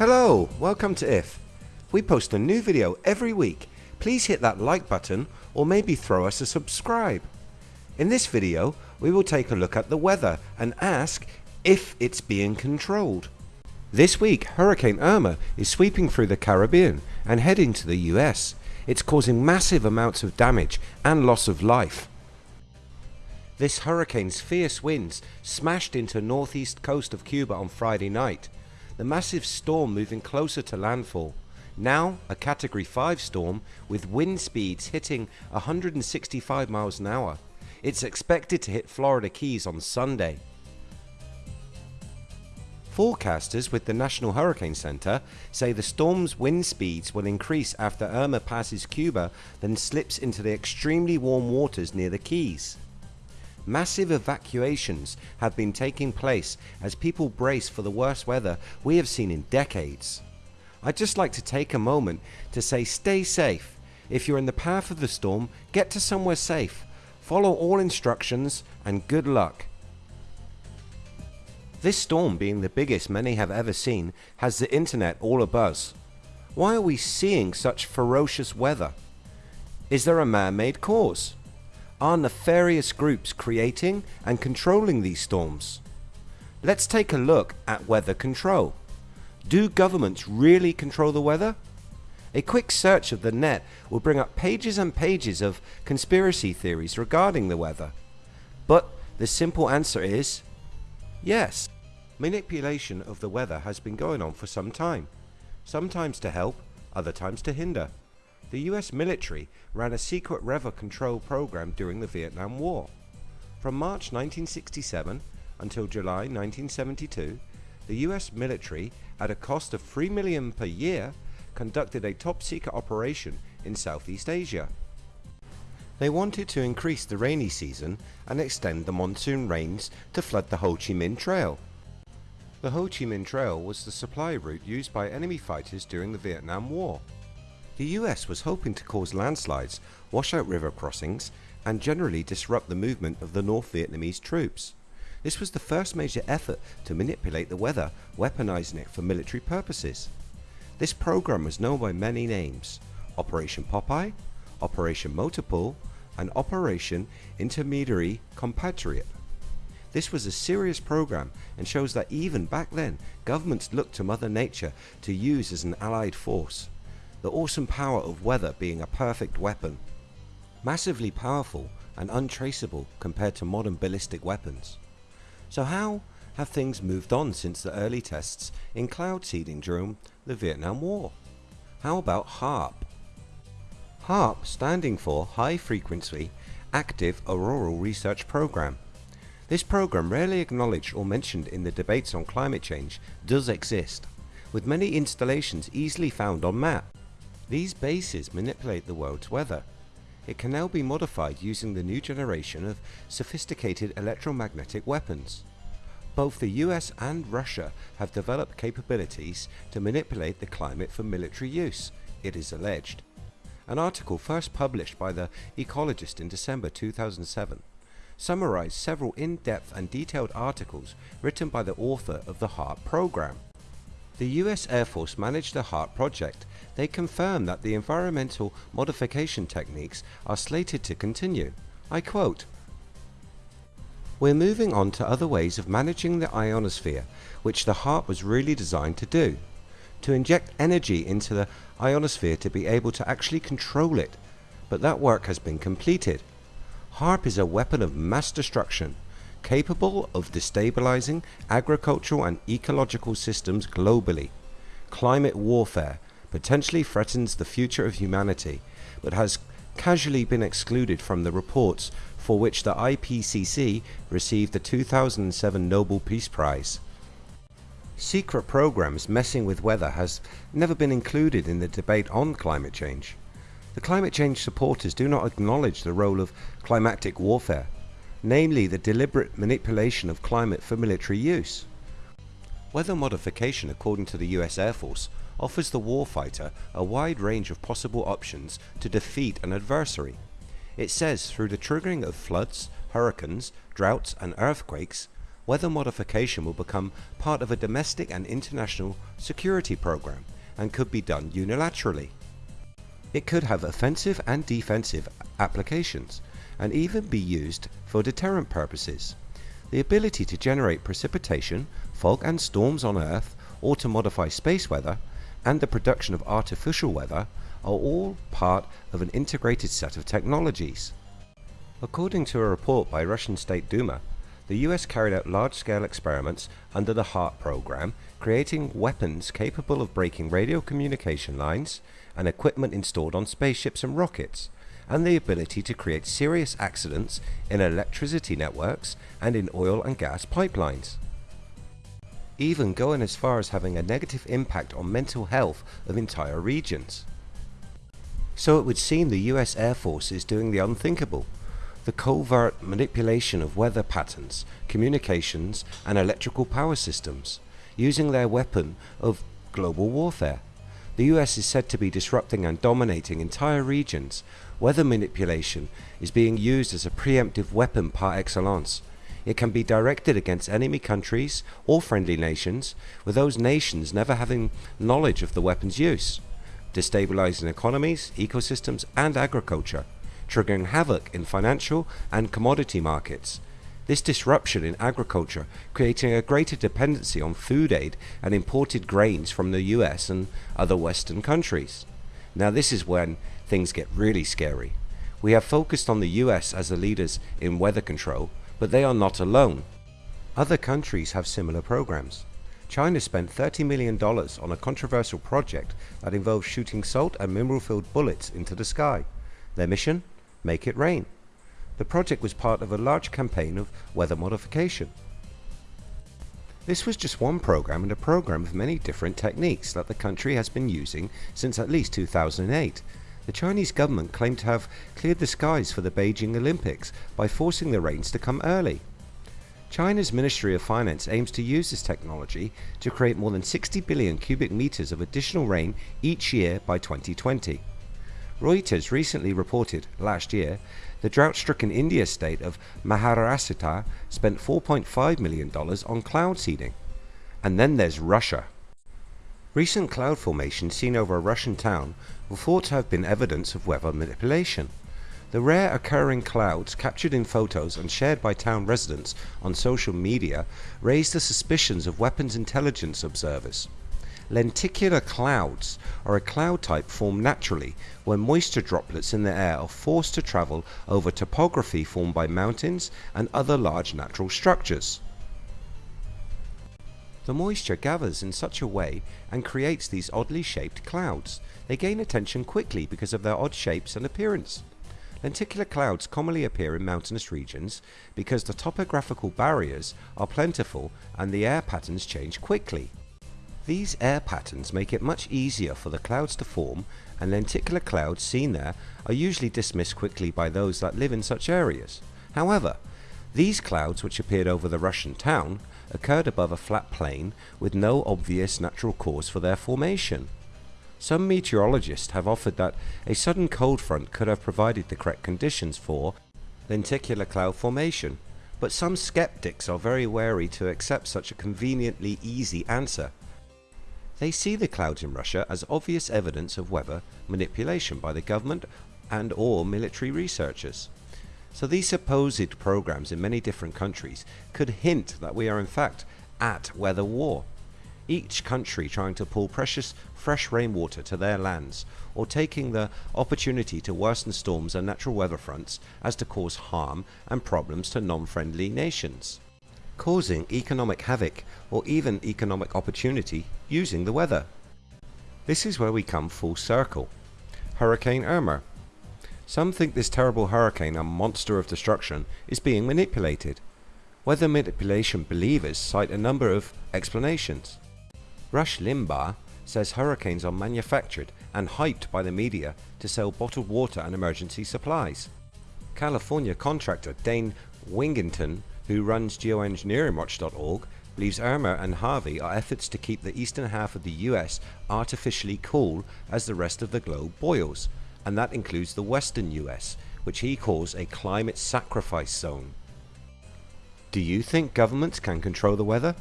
Hello, welcome to IF. We post a new video every week. Please hit that like button or maybe throw us a subscribe. In this video we will take a look at the weather and ask if it's being controlled. This week Hurricane Irma is sweeping through the Caribbean and heading to the US. It's causing massive amounts of damage and loss of life. This hurricane's fierce winds smashed into northeast coast of Cuba on Friday night. The massive storm moving closer to landfall. Now a category 5 storm with wind speeds hitting 165 miles an hour. It's expected to hit Florida Keys on Sunday. Forecasters with the National Hurricane Center say the storm's wind speeds will increase after Irma passes Cuba then slips into the extremely warm waters near the Keys. Massive evacuations have been taking place as people brace for the worst weather we have seen in decades. I'd just like to take a moment to say stay safe. If you're in the path of the storm, get to somewhere safe. Follow all instructions and good luck. This storm being the biggest many have ever seen has the internet all abuzz. Why are we seeing such ferocious weather? Is there a man-made cause? Are nefarious groups creating and controlling these storms? Let's take a look at weather control. Do governments really control the weather? A quick search of the net will bring up pages and pages of conspiracy theories regarding the weather. But the simple answer is yes. Manipulation of the weather has been going on for some time, sometimes to help, other times to hinder. The US military ran a secret weather control program during the Vietnam War. From March 1967 until July 1972, the US military, at a cost of 3 million per year, conducted a top secret operation in Southeast Asia. They wanted to increase the rainy season and extend the monsoon rains to flood the Ho Chi Minh Trail. The Ho Chi Minh Trail was the supply route used by enemy fighters during the Vietnam War. The US was hoping to cause landslides, wash out river crossings, and generally disrupt the movement of the North Vietnamese troops. This was the first major effort to manipulate the weather, weaponizing it for military purposes. This program was known by many names, Operation Popeye, Operation Motorpool, and Operation Intermediary Compatriot. This was a serious program and shows that even back then governments looked to Mother Nature to use as an allied force the awesome power of weather being a perfect weapon. Massively powerful and untraceable compared to modern ballistic weapons. So how have things moved on since the early tests in cloud seeding during the Vietnam War? How about HAARP? HAARP standing for High Frequency Active Auroral Research Program. This program rarely acknowledged or mentioned in the debates on climate change does exist, with many installations easily found on map. These bases manipulate the world's weather. It can now be modified using the new generation of sophisticated electromagnetic weapons. Both the US and Russia have developed capabilities to manipulate the climate for military use, it is alleged. An article first published by The Ecologist in December 2007 summarized several in-depth and detailed articles written by the author of the HAARP program. The US Air Force managed the HAARP project. They confirmed that the environmental modification techniques are slated to continue. I quote, We're moving on to other ways of managing the ionosphere, which the HAARP was really designed to do. To inject energy into the ionosphere to be able to actually control it. But that work has been completed. HAARP is a weapon of mass destruction capable of destabilizing agricultural and ecological systems globally. Climate warfare potentially threatens the future of humanity, but has casually been excluded from the reports for which the IPCC received the 2007 Nobel Peace Prize. Secret programs messing with weather has never been included in the debate on climate change. The climate change supporters do not acknowledge the role of climatic warfare namely the deliberate manipulation of climate for military use. Weather modification according to the US Air Force offers the warfighter a wide range of possible options to defeat an adversary. It says through the triggering of floods, hurricanes, droughts and earthquakes, weather modification will become part of a domestic and international security program and could be done unilaterally. It could have offensive and defensive applications and even be used for deterrent purposes. The ability to generate precipitation, fog and storms on Earth or to modify space weather and the production of artificial weather are all part of an integrated set of technologies. According to a report by Russian State Duma, the US carried out large-scale experiments under the HAARP program, creating weapons capable of breaking radio communication lines and equipment installed on spaceships and rockets, and the ability to create serious accidents in electricity networks and in oil and gas pipelines. Even going as far as having a negative impact on mental health of entire regions. So it would seem the US Air Force is doing the unthinkable the covert manipulation of weather patterns, communications and electrical power systems, using their weapon of global warfare. The US is said to be disrupting and dominating entire regions. Weather manipulation is being used as a preemptive weapon par excellence. It can be directed against enemy countries or friendly nations, with those nations never having knowledge of the weapon's use, destabilizing economies, ecosystems and agriculture triggering havoc in financial and commodity markets. This disruption in agriculture creating a greater dependency on food aid and imported grains from the US and other western countries. Now this is when things get really scary. We have focused on the US as the leaders in weather control, but they are not alone. Other countries have similar programs. China spent $30 million on a controversial project that involves shooting salt and mineral-filled bullets into the sky. Their mission? Make It Rain. The project was part of a large campaign of weather modification. This was just one program and a program of many different techniques that the country has been using since at least 2008. The Chinese government claimed to have cleared the skies for the Beijing Olympics by forcing the rains to come early. China's Ministry of Finance aims to use this technology to create more than 60 billion cubic meters of additional rain each year by 2020. Reuters recently reported, last year, the drought-stricken India state of Maharashtra spent $4.5 million on cloud seeding. And then there's Russia. Recent cloud formations seen over a Russian town were thought to have been evidence of weather manipulation. The rare occurring clouds captured in photos and shared by town residents on social media raised the suspicions of weapons intelligence observers. Lenticular clouds are a cloud type formed naturally when moisture droplets in the air are forced to travel over topography formed by mountains and other large natural structures. The moisture gathers in such a way and creates these oddly shaped clouds. They gain attention quickly because of their odd shapes and appearance. Lenticular clouds commonly appear in mountainous regions because the topographical barriers are plentiful and the air patterns change quickly. These air patterns make it much easier for the clouds to form and lenticular clouds seen there are usually dismissed quickly by those that live in such areas. However, these clouds which appeared over the Russian town occurred above a flat plain with no obvious natural cause for their formation. Some meteorologists have offered that a sudden cold front could have provided the correct conditions for lenticular cloud formation, but some skeptics are very wary to accept such a conveniently easy answer they see the clouds in Russia as obvious evidence of weather manipulation by the government and or military researchers. So these supposed programs in many different countries could hint that we are in fact at weather war. Each country trying to pull precious fresh rainwater to their lands or taking the opportunity to worsen storms and natural weather fronts as to cause harm and problems to non-friendly nations causing economic havoc or even economic opportunity using the weather. This is where we come full circle. Hurricane Irma. Some think this terrible hurricane, a monster of destruction, is being manipulated. Weather manipulation believers cite a number of explanations. Rush Limbaugh says hurricanes are manufactured and hyped by the media to sell bottled water and emergency supplies. California contractor Dane Wigington who runs geoengineeringwatch.org, believes Irma and Harvey are efforts to keep the eastern half of the US artificially cool as the rest of the globe boils, and that includes the western US, which he calls a climate sacrifice zone. Do you think governments can control the weather?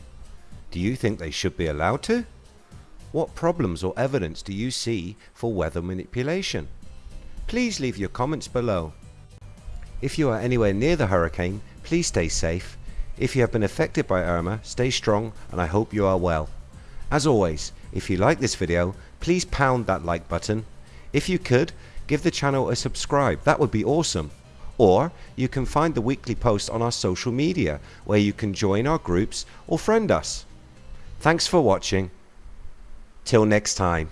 Do you think they should be allowed to? What problems or evidence do you see for weather manipulation? Please leave your comments below. If you are anywhere near the hurricane, please stay safe. If you have been affected by Irma, stay strong and I hope you are well. As always, if you like this video, please pound that like button. If you could, give the channel a subscribe, that would be awesome. Or you can find the weekly post on our social media where you can join our groups or friend us. Thanks for watching. Till next time.